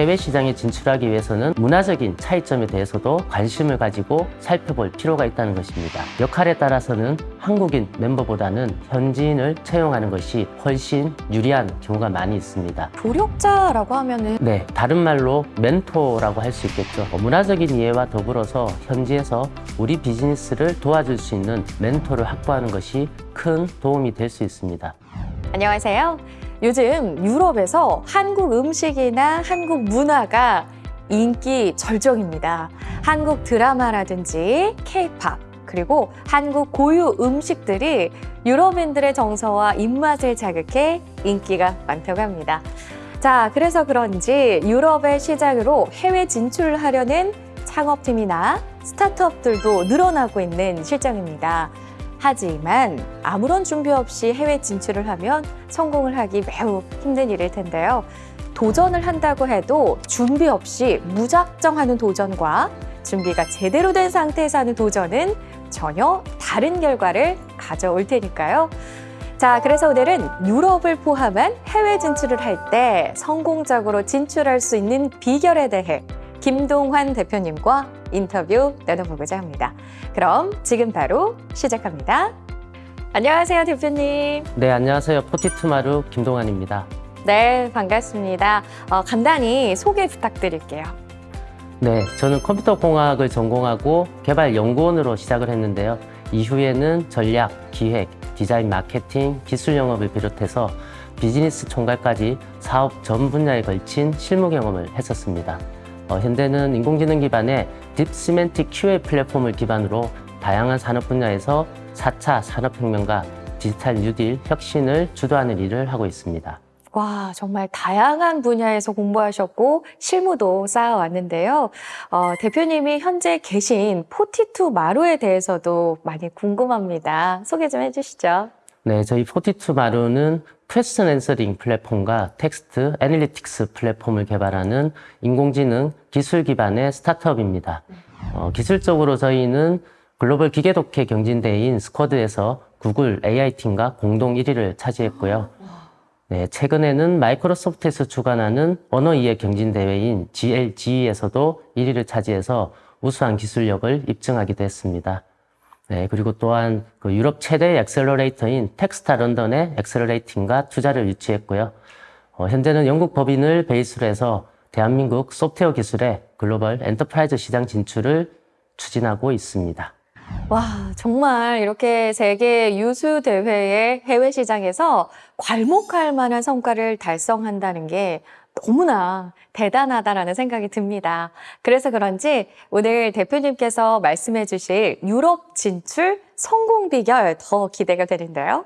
해외 시장에 진출하기 위해서는 문화적인 차이점에 대해서도 관심을 가지고 살펴볼 필요가 있다는 것입니다. 역할에 따라서는 한국인 멤버보다는 현지인을 채용하는 것이 훨씬 유리한 경우가 많이 있습니다. 조력자라고 하면은 네, 다른 말로 멘토라고 할 수 있겠죠. 어, 문화적인 이해와 더불어서 현지에서 우리 비즈니스를 도와줄 수 있는 멘토를 확보하는 것이 큰 도움이 될 수 있습니다. 안녕하세요. 요즘 유럽에서 한국 음식이나 한국 문화가 인기 절정입니다. 한국 드라마라든지 케이팝 그리고 한국 고유 음식들이 유럽인들의 정서와 입맛을 자극해 인기가 많다고 합니다. 자, 그래서 그런지 유럽의 시장으로 해외 진출하려는 창업팀이나 스타트업들도 늘어나고 있는 실정입니다. 하지만 아무런 준비 없이 해외 진출을 하면 성공을 하기 매우 힘든 일일 텐데요. 도전을 한다고 해도 준비 없이 무작정 하는 도전과 준비가 제대로 된 상태에서 하는 도전은 전혀 다른 결과를 가져올 테니까요. 자, 그래서 오늘은 유럽을 포함한 해외 진출을 할 때 성공적으로 진출할 수 있는 비결에 대해 김동환 대표님과 인터뷰 나눠보고자 합니다. 그럼 지금 바로 시작합니다. 안녕하세요, 대표님. 네, 안녕하세요. 포티투마루 김동환입니다. 네, 반갑습니다. 어, 간단히 소개 부탁드릴게요. 네, 저는 컴퓨터 공학을 전공하고 개발 연구원으로 시작을 했는데요. 이후에는 전략, 기획, 디자인, 마케팅, 기술 영업을 비롯해서 비즈니스 총괄까지 사업 전 분야에 걸친 실무 경험을 했었습니다. 어, 현재는 인공지능 기반의 deep semantic QA 플랫폼을 기반으로 다양한 산업 분야에서 4차 산업혁명과 디지털 뉴딜 혁신을 주도하는 일을 하고 있습니다. 와, 정말 다양한 분야에서 공부하셨고 실무도 쌓아왔는데요. 어, 대표님이 현재 계신 포티투 마루에 대해서도 많이 궁금합니다. 소개 좀 해주시죠. 네, 저희 포티투 마루는 question answering 플랫폼과 text analytics 플랫폼을 개발하는 인공지능 기술 기반의 스타트업입니다. 어, 기술적으로 저희는 글로벌 기계독해 경진대회인 SQuAD에서 구글 AI팀과 공동 1위를 차지했고요. 네, 최근에는 마이크로소프트에서 주관하는 언어 이해 경진대회인 GLGE에서도 1위를 차지해서 우수한 기술력을 입증하기도 했습니다. 네, 그리고 또한 그 유럽 최대 accelerator인 테크스타 런던의 accelerating과 투자를 유치했고요. 어, 현재는 영국 법인을 베이스로 해서 대한민국 소프트웨어 기술의 글로벌 enterprise 시장 진출을 추진하고 있습니다. 와, 정말 이렇게 세계 유수 대회의 해외 시장에서 괄목할 만한 성과를 달성한다는 게 너무나 대단하다라는 생각이 듭니다. 그래서 그런지 오늘 대표님께서 말씀해 주실 유럽 진출 성공 비결 더 기대가 되는데요.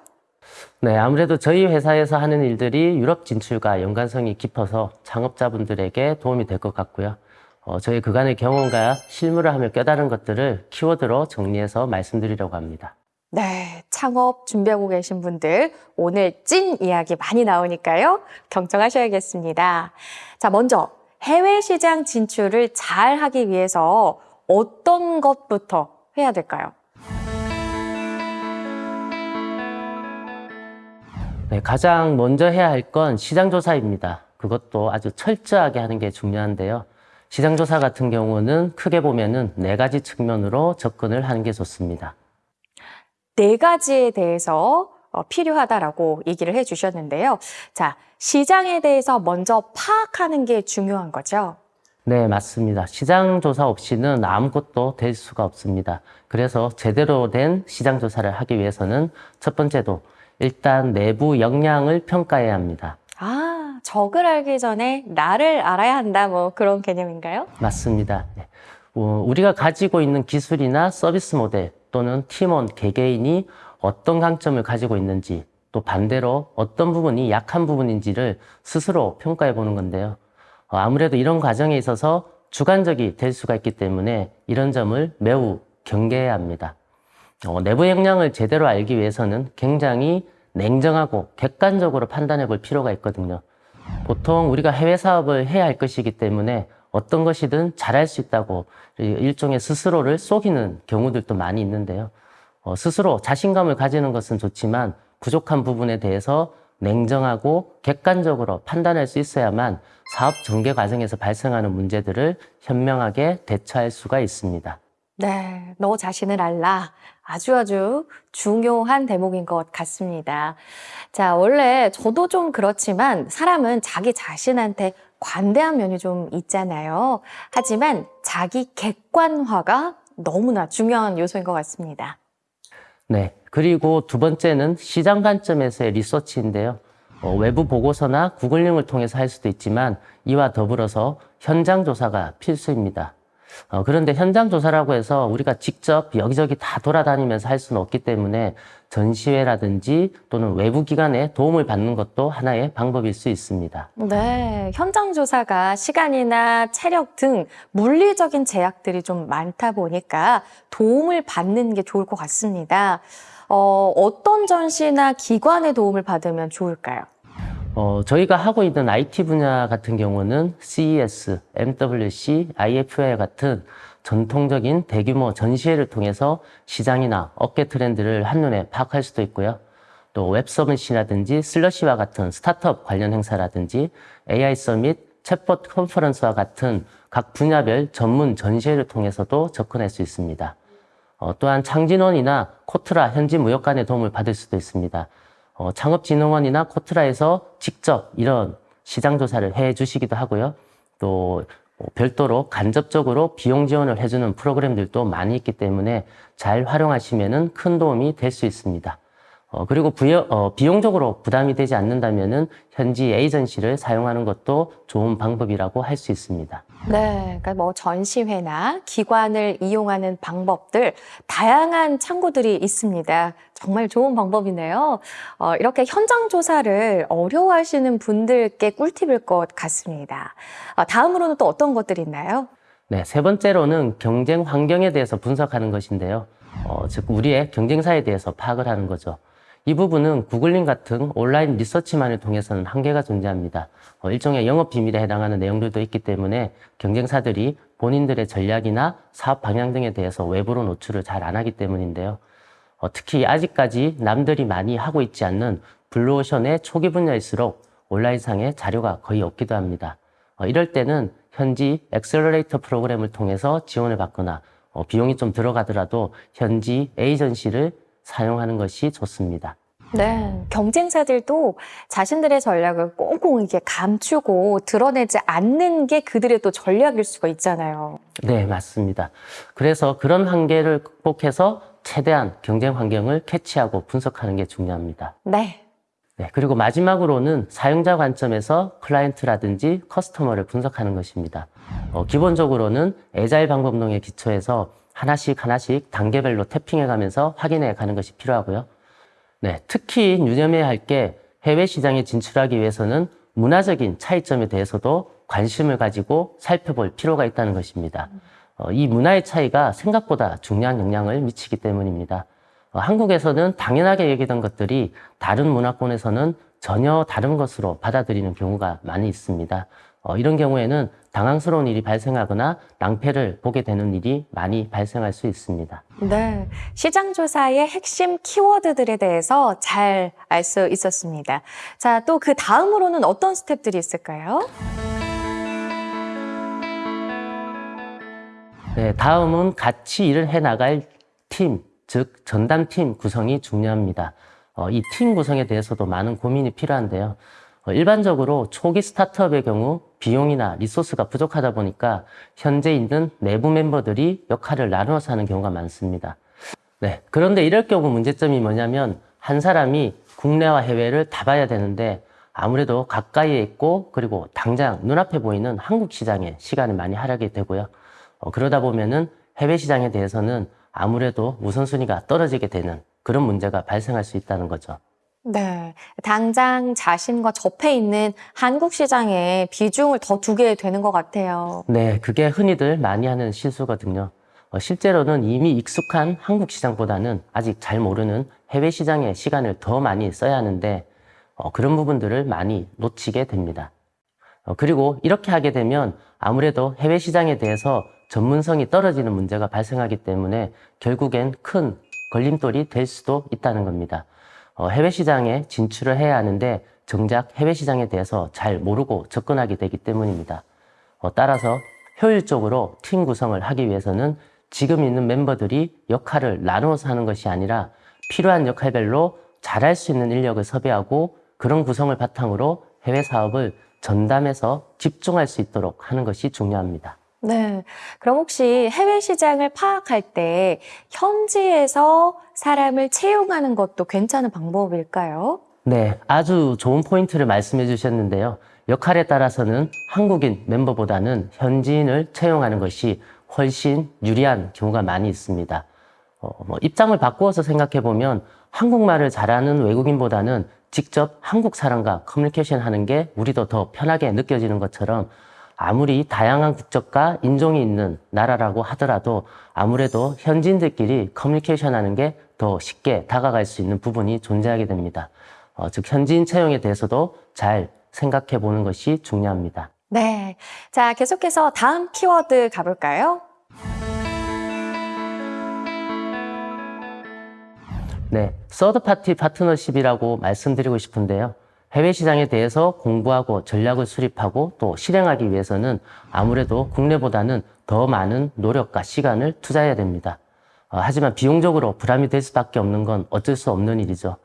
네, 아무래도 저희 회사에서 하는 일들이 유럽 진출과 연관성이 깊어서 창업자분들에게 도움이 될 것 같고요. 어, 저희 그간의 경험과 실무를 하며 깨달은 것들을 키워드로 정리해서 말씀드리려고 합니다. 네, 창업 준비하고 계신 분들 오늘 찐 이야기 많이 나오니까요. 경청하셔야겠습니다. 자, 먼저 해외 시장 진출을 잘 하기 위해서 어떤 것부터 해야 될까요? 네, 가장 먼저 해야 할 건 시장 조사입니다. 그것도 아주 철저하게 하는 게 중요한데요. 시장 조사 같은 경우는 크게 보면 은 네 가지 측면으로 접근을 하는 게 좋습니다. 네 가지에 대해서 어, 필요하다라고 얘기를 해 주셨는데요. 자, 시장에 대해서 먼저 파악하는 게 중요한 거죠. 네, 맞습니다. 시장 조사 없이는 아무것도 될 수가 없습니다. 그래서 제대로 된 시장 조사를 하기 위해서는 첫 번째도 일단 내부 역량을 평가해야 합니다. 아, 적을 알기 전에 나를 알아야 한다, 뭐 그런 개념인가요? 맞습니다. 네. 어, 우리가 가지고 있는 기술이나 서비스 모델 또는 팀원 개개인이 어떤 강점을 가지고 있는지 또 반대로 어떤 부분이 약한 부분인지를 스스로 평가해 보는 건데요. 어, 아무래도 이런 과정에 있어서 주관적이 될 수가 있기 때문에 이런 점을 매우 경계해야 합니다. 어, 내부 역량을 제대로 알기 위해서는 굉장히 냉정하고 객관적으로 판단해 볼 필요가 있거든요. 보통 우리가 해외 사업을 해야 할 것이기 때문에 어떤 것이든 잘할 수 있다고 일종의 스스로를 속이는 경우들도 많이 있는데요. 어, 스스로 자신감을 가지는 것은 좋지만 부족한 부분에 대해서 냉정하고 객관적으로 판단할 수 있어야만 사업 전개 과정에서 발생하는 문제들을 현명하게 대처할 수가 있습니다. 네, 너 자신을 알라. 아주 아주 중요한 대목인 것 같습니다. 자, 원래 저도 좀 그렇지만 사람은 자기 자신한테 관대한 면이 좀 있잖아요. 하지만 자기 객관화가 너무나 중요한 요소인 것 같습니다. 네. 그리고 두 번째는 시장 관점에서의 리서치인데요. 어, 외부 보고서나 구글링을 통해서 할 수도 있지만 이와 더불어서 현장 조사가 필수입니다. 어, 그런데 현장 조사라고 해서 우리가 직접 여기저기 다 돌아다니면서 할 수는 없기 때문에 전시회라든지 또는 외부 기관의 도움을 받는 것도 하나의 방법일 수 있습니다. 네, 현장 조사가 시간이나 체력 등 물리적인 제약들이 좀 많다 보니까 도움을 받는 게 좋을 것 같습니다. 어, 어떤 전시나 기관의 도움을 받으면 좋을까요? 어, 저희가 하고 있는 IT 분야 같은 경우는 CES, MWC, IFA 같은 전통적인 대규모 전시회를 통해서 시장이나 업계 트렌드를 한눈에 파악할 수도 있고요. 또 웹서밋이라든지 슬러시와 같은 스타트업 관련 행사라든지 AI 서밋, 챗봇 컨퍼런스와 같은 각 분야별 전문 전시회를 통해서도 접근할 수 있습니다. 어, 또한 창진원이나 코트라 현지 무역관의 도움을 받을 수도 있습니다. 어, 창업진흥원이나 코트라에서 직접 이런 시장 조사를 해 주시기도 하고요. 또 어, 별도로 간접적으로 비용 지원을 해주는 프로그램들도 많이 있기 때문에 잘 활용하시면 큰 도움이 될 수 있습니다. 어, 그리고 부여, 어, 비용적으로 부담이 되지 않는다면 현지 에이전시를 사용하는 것도 좋은 방법이라고 할 수 있습니다. 네, 그러니까 뭐 전시회나 기관을 이용하는 방법들 다양한 창구들이 있습니다. 정말 좋은 방법이네요. 어, 이렇게 현장 조사를 어려워하시는 분들께 꿀팁일 것 같습니다. 어, 다음으로는 또 어떤 것들이 있나요? 네, 세 번째로는 경쟁 환경에 대해서 분석하는 것인데요. 어, 즉 우리의 경쟁사에 대해서 파악을 하는 거죠. 이 부분은 구글링 같은 온라인 리서치만을 통해서는 한계가 존재합니다. 어, 일종의 영업 비밀에 해당하는 내용들도 있기 때문에 경쟁사들이 본인들의 전략이나 사업 방향 등에 대해서 외부로 노출을 잘 안 하기 때문인데요. 어, 특히 아직까지 남들이 많이 하고 있지 않는 블루오션의 초기 분야일수록 온라인상에 자료가 거의 없기도 합니다. 어, 이럴 때는 현지 accelerator 프로그램을 통해서 지원을 받거나 어, 비용이 좀 들어가더라도 현지 에이전시를 사용하는 것이 좋습니다. 네, 경쟁사들도 자신들의 전략을 꽁꽁 이게 감추고 드러내지 않는 게 그들의 또 전략일 수가 있잖아요. 네, 맞습니다. 그래서 그런 한계를 극복해서 최대한 경쟁 환경을 캐치하고 분석하는 게 중요합니다. 네, 네, 그리고 마지막으로는 사용자 관점에서 클라이언트라든지 customer를 분석하는 것입니다. 어, 기본적으로는 agile 방법론에 기초해서 하나씩 하나씩 단계별로 tapping해 가면서 확인해 가는 것이 필요하고요. 네, 특히 유념해야 할 게 해외 시장에 진출하기 위해서는 문화적인 차이점에 대해서도 관심을 가지고 살펴볼 필요가 있다는 것입니다. 어, 이 문화의 차이가 생각보다 중요한 영향을 미치기 때문입니다. 어, 한국에서는 당연하게 여기던 것들이 다른 문화권에서는 전혀 다른 것으로 받아들이는 경우가 많이 있습니다. 어, 이런 경우에는 당황스러운 일이 발생하거나 낭패를 보게 되는 일이 많이 발생할 수 있습니다. 네. 시장 조사의 핵심 키워드들에 대해서 잘 알 수 있었습니다. 자, 또 그 다음으로는 어떤 스텝들이 있을까요? 네, 다음은 같이 일을 해 나갈 팀, 즉 전담팀 구성이 중요합니다. 어, 이 팀 구성에 대해서도 많은 고민이 필요한데요. 어, 일반적으로 초기 스타트업의 경우 비용이나 리소스가 부족하다 보니까 현재 있는 내부 멤버들이 역할을 나누어서 하는 경우가 많습니다. 네, 그런데 이럴 경우 문제점이 뭐냐면 한 사람이 국내와 해외를 다 봐야 되는데 아무래도 가까이에 있고 그리고 당장 눈앞에 보이는 한국 시장에 시간을 많이 할애하게 되고요. 어, 그러다 보면은 해외 시장에 대해서는 아무래도 우선순위가 떨어지게 되는 그런 문제가 발생할 수 있다는 거죠. 네. 당장 자신과 접해 있는 한국 시장에 비중을 더 두게 되는 것 같아요. 네, 그게 흔히들 많이 하는 실수거든요. 어, 실제로는 이미 익숙한 한국 시장보다는 아직 잘 모르는 해외 시장에 시간을 더 많이 써야 하는데 어, 그런 부분들을 많이 놓치게 됩니다. 어, 그리고 이렇게 하게 되면 아무래도 해외 시장에 대해서 전문성이 떨어지는 문제가 발생하기 때문에 결국엔 큰 걸림돌이 될 수도 있다는 겁니다. 어, 해외 시장에 진출을 해야 하는데 정작 해외 시장에 대해서 잘 모르고 접근하게 되기 때문입니다. 어, 따라서 효율적으로 팀 구성을 하기 위해서는 지금 있는 멤버들이 역할을 나누어서 하는 것이 아니라 필요한 역할별로 잘할 수 있는 인력을 섭외하고 그런 구성을 바탕으로 해외 사업을 전담해서 집중할 수 있도록 하는 것이 중요합니다. 네. 그럼 혹시 해외 시장을 파악할 때 현지에서 사람을 채용하는 것도 괜찮은 방법일까요? 네, 아주 좋은 포인트를 말씀해 주셨는데요. 역할에 따라서는 한국인 멤버보다는 현지인을 채용하는 것이 훨씬 유리한 경우가 많이 있습니다. 어, 뭐 입장을 바꾸어서 생각해 보면 한국말을 잘하는 외국인보다는 직접 한국 사람과 커뮤니케이션 하는 게 우리도 더 편하게 느껴지는 것처럼 아무리 다양한 국적과 인종이 있는 나라라고 하더라도 아무래도 현지인들끼리 커뮤니케이션 하는 게 더 쉽게 다가갈 수 있는 부분이 존재하게 됩니다. 어, 즉, 현지인 채용에 대해서도 잘 생각해 보는 것이 중요합니다. 네. 자, 계속해서 다음 키워드 가볼까요? 네, 서드 파티 파트너십이라고 말씀드리고 싶은데요. 해외 시장에 대해서 공부하고 전략을 수립하고 또 실행하기 위해서는 아무래도 국내보다는 더 많은 노력과 시간을 투자해야 됩니다. 어, 하지만 비용적으로 부담이 될 수밖에 없는 건 어쩔 수 없는 일이죠.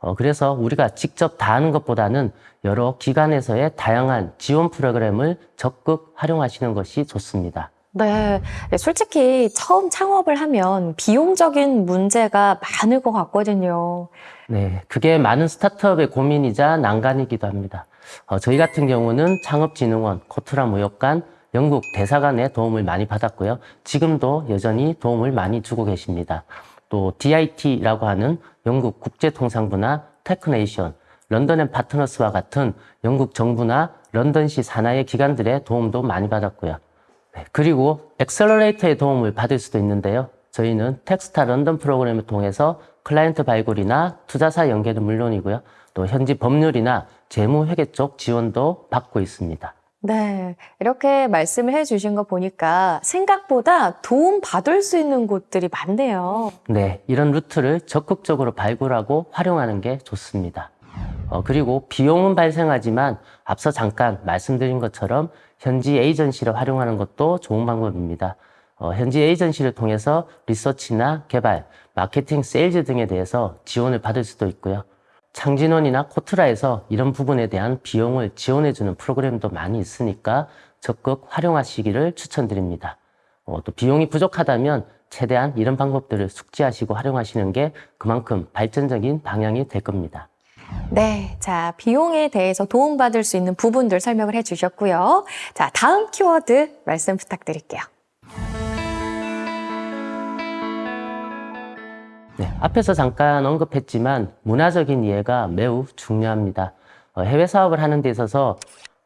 어, 그래서 우리가 직접 다 하는 것보다는 여러 기관에서의 다양한 지원 프로그램을 적극 활용하시는 것이 좋습니다. 네. 네, 솔직히 처음 창업을 하면 비용적인 문제가 많을 것 같거든요. 네, 그게 많은 스타트업의 고민이자 난관이기도 합니다. 어, 저희 같은 경우는 창업진흥원, 코트라 무역관, 영국 대사관의 도움을 많이 받았고요. 지금도 여전히 도움을 많이 주고 계십니다. 또 DIT라고 하는 영국 국제통상부나 Tech Nation, London & Partners와 같은 영국 정부나 런던시 산하의 기관들의 도움도 많이 받았고요. 네, 그리고 accelerator의 도움을 받을 수도 있는데요. 저희는 Techstars London 프로그램을 통해서 클라이언트 발굴이나 투자사 연계는 물론이고요. 또 현지 법률이나 재무 회계 쪽 지원도 받고 있습니다. 네. 이렇게 말씀을 해주신 거 보니까 생각보다 도움 받을 수 있는 곳들이 많네요. 네, 이런 루트를 적극적으로 발굴하고 활용하는 게 좋습니다. 어, 그리고 비용은 발생하지만 앞서 잠깐 말씀드린 것처럼 현지 에이전시를 활용하는 것도 좋은 방법입니다. 어, 현지 에이전시를 통해서 리서치나 개발, 마케팅, 세일즈 등에 대해서 지원을 받을 수도 있고요. 창진원이나 코트라에서 이런 부분에 대한 비용을 지원해주는 프로그램도 많이 있으니까 적극 활용하시기를 추천드립니다. 어, 또 비용이 부족하다면 최대한 이런 방법들을 숙지하시고 활용하시는 게 그만큼 발전적인 방향이 될 겁니다. 네. 자, 비용에 대해서 도움받을 수 있는 부분들 설명을 해주셨고요. 자, 다음 키워드 말씀 부탁드릴게요. 네, 앞에서 잠깐 언급했지만 문화적인 이해가 매우 중요합니다. 어, 해외 사업을 하는 데 있어서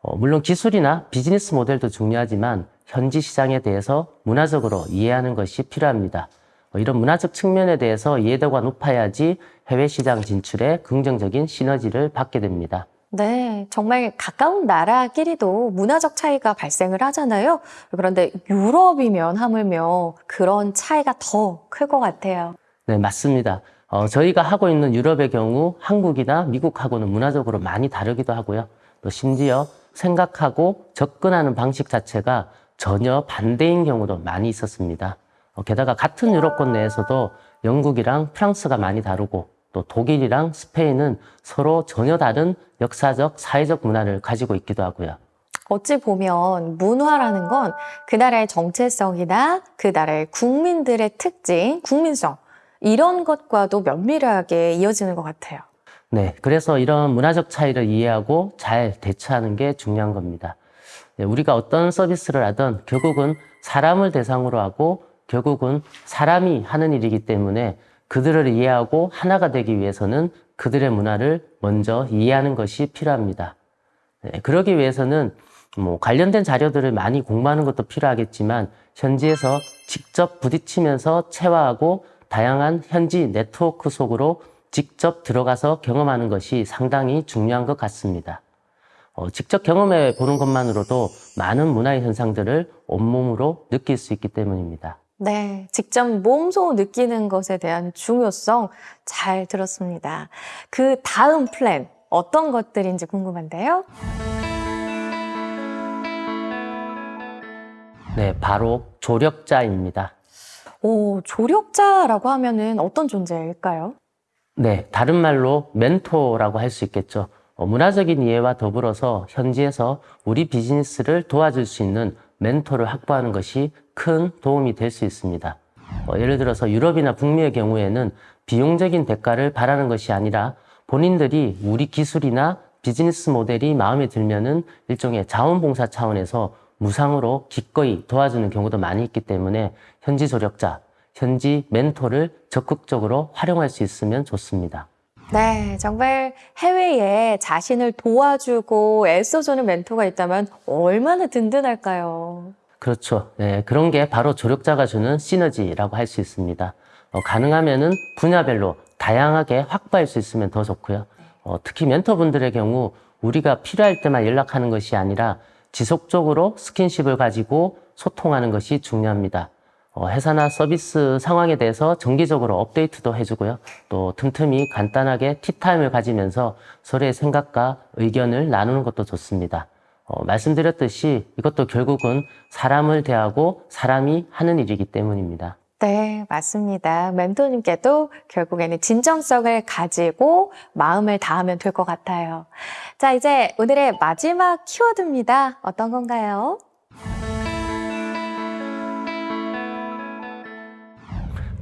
어, 물론 기술이나 비즈니스 모델도 중요하지만 현지 시장에 대해서 문화적으로 이해하는 것이 필요합니다. 어, 이런 문화적 측면에 대해서 이해도가 높아야지 해외 시장 진출에 긍정적인 시너지를 받게 됩니다. 네, 정말 가까운 나라끼리도 문화적 차이가 발생을 하잖아요. 그런데 유럽이면 하물며 그런 차이가 더 클 것 같아요. 네, 맞습니다. 어, 저희가 하고 있는 유럽의 경우 한국이나 미국하고는 문화적으로 많이 다르기도 하고요. 또 심지어 생각하고 접근하는 방식 자체가 전혀 반대인 경우도 많이 있었습니다. 어, 게다가 같은 유럽권 내에서도 영국이랑 프랑스가 많이 다르고 또 독일이랑 스페인은 서로 전혀 다른 역사적, 사회적 문화를 가지고 있기도 하고요. 어찌 보면 문화라는 건 그 나라의 정체성이나 그 나라의 국민들의 특징, 국민성, 이런 것과도 면밀하게 이어지는 것 같아요. 네, 그래서 이런 문화적 차이를 이해하고 잘 대처하는 게 중요한 겁니다. 네, 우리가 어떤 서비스를 하든 결국은 사람을 대상으로 하고 결국은 사람이 하는 일이기 때문에 그들을 이해하고 하나가 되기 위해서는 그들의 문화를 먼저 이해하는 것이 필요합니다. 네, 그러기 위해서는 뭐 관련된 자료들을 많이 공부하는 것도 필요하겠지만 현지에서 직접 부딪히면서 체화하고 다양한 현지 네트워크 속으로 직접 들어가서 경험하는 것이 상당히 중요한 것 같습니다. 어, 직접 경험해 보는 것만으로도 많은 문화의 현상들을 온몸으로 느낄 수 있기 때문입니다. 네, 직접 몸소 느끼는 것에 대한 중요성 잘 들었습니다. 그 다음 플랜 어떤 것들인지 궁금한데요. 네, 바로 조력자입니다. 오, 조력자라고 하면은 어떤 존재일까요? 네, 다른 말로 멘토라고 할 수 있겠죠. 어, 문화적인 이해와 더불어서 현지에서 우리 비즈니스를 도와줄 수 있는 멘토를 확보하는 것이 큰 도움이 될 수 있습니다. 어, 예를 들어서 유럽이나 북미의 경우에는 비용적인 대가를 바라는 것이 아니라 본인들이 우리 기술이나 비즈니스 모델이 마음에 들면은 일종의 자원봉사 차원에서 무상으로 기꺼이 도와주는 경우도 많이 있기 때문에 현지 조력자, 현지 멘토를 적극적으로 활용할 수 있으면 좋습니다. 네, 정말 해외에 자신을 도와주고 애써주는 멘토가 있다면 얼마나 든든할까요? 그렇죠. 네, 그런 게 바로 조력자가 주는 시너지라고 할 수 있습니다. 어, 가능하면 은 분야별로 다양하게 확보할 수 있으면 더 좋고요. 어, 특히 멘토분들의 경우 우리가 필요할 때만 연락하는 것이 아니라 지속적으로 스킨십을 가지고 소통하는 것이 중요합니다. 어, 회사나 서비스 상황에 대해서 정기적으로 업데이트도 해주고요. 또 틈틈이 간단하게 티타임을 가지면서 서로의 생각과 의견을 나누는 것도 좋습니다. 어, 말씀드렸듯이 이것도 결국은 사람을 대하고 사람이 하는 일이기 때문입니다. 네, 맞습니다. 멘토님께도 결국에는 진정성을 가지고 마음을 다하면 될 것 같아요. 자, 이제 오늘의 마지막 키워드입니다. 어떤 건가요?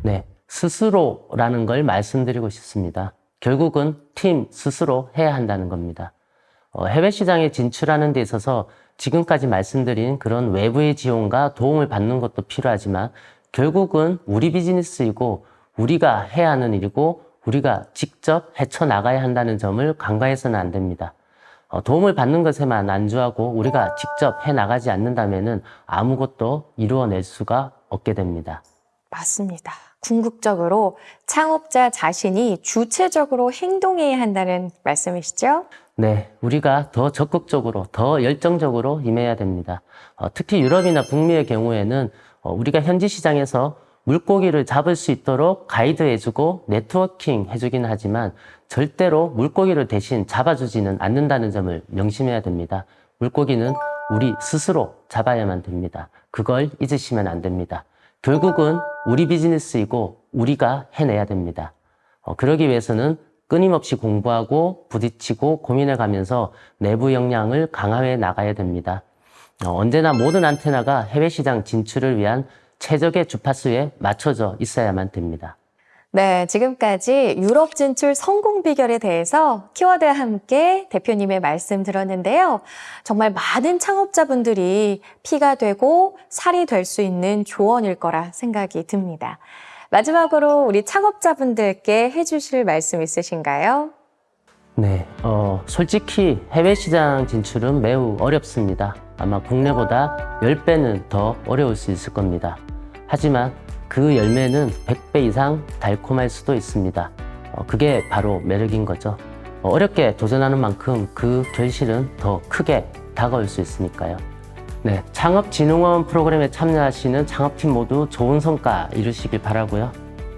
네, 스스로라는 걸 말씀드리고 싶습니다. 결국은 팀 스스로 해야 한다는 겁니다. 어, 해외 시장에 진출하는 데 있어서 지금까지 말씀드린 그런 외부의 지원과 도움을 받는 것도 필요하지만 결국은 우리 비즈니스이고 우리가 해야 하는 일이고 우리가 직접 헤쳐나가야 한다는 점을 간과해서는 안 됩니다. 어, 도움을 받는 것에만 안주하고 우리가 직접 해나가지 않는다면 아무것도 이루어낼 수가 없게 됩니다. 맞습니다. 궁극적으로 창업자 자신이 주체적으로 행동해야 한다는 말씀이시죠? 네, 우리가 더 적극적으로, 더 열정적으로 임해야 됩니다. 어, 특히 유럽이나 북미의 경우에는 어, 우리가 현지 시장에서 물고기를 잡을 수 있도록 가이드해주고 네트워킹 해주긴 하지만 절대로 물고기를 대신 잡아주지는 않는다는 점을 명심해야 됩니다. 물고기는 우리 스스로 잡아야만 됩니다. 그걸 잊으시면 안 됩니다. 결국은 우리 비즈니스이고 우리가 해내야 됩니다. 어, 그러기 위해서는 끊임없이 공부하고 부딪히고 고민해 가면서 내부 역량을 강화해 나가야 됩니다. 어, 언제나 모든 안테나가 해외 시장 진출을 위한 최적의 주파수에 맞춰져 있어야만 됩니다. 네, 지금까지 유럽 진출 성공 비결에 대해서 키워드와 함께 대표님의 말씀 들었는데요. 정말 많은 창업자분들이 피가 되고 살이 될 수 있는 조언일 거라 생각이 듭니다. 마지막으로 우리 창업자분들께 해주실 말씀 있으신가요? 네, 어, 솔직히 해외 시장 진출은 매우 어렵습니다. 아마 국내보다 10배는 더 어려울 수 있을 겁니다. 하지만 그 열매는 100배 이상 달콤할 수도 있습니다. 어, 그게 바로 매력인 거죠. 어, 어렵게 도전하는 만큼 그 결실은 더 크게 다가올 수 있으니까요. 네, 창업진흥원 프로그램에 참여하시는 창업팀 모두 좋은 성과 이루시길 바라고요.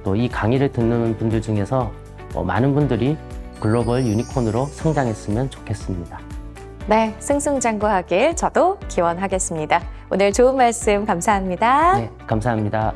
또 이 강의를 듣는 분들 중에서 어, 많은 분들이 글로벌 유니콘으로 성장했으면 좋겠습니다. 네, 승승장구하길 저도 기원하겠습니다. 오늘 좋은 말씀 감사합니다. 네, 감사합니다.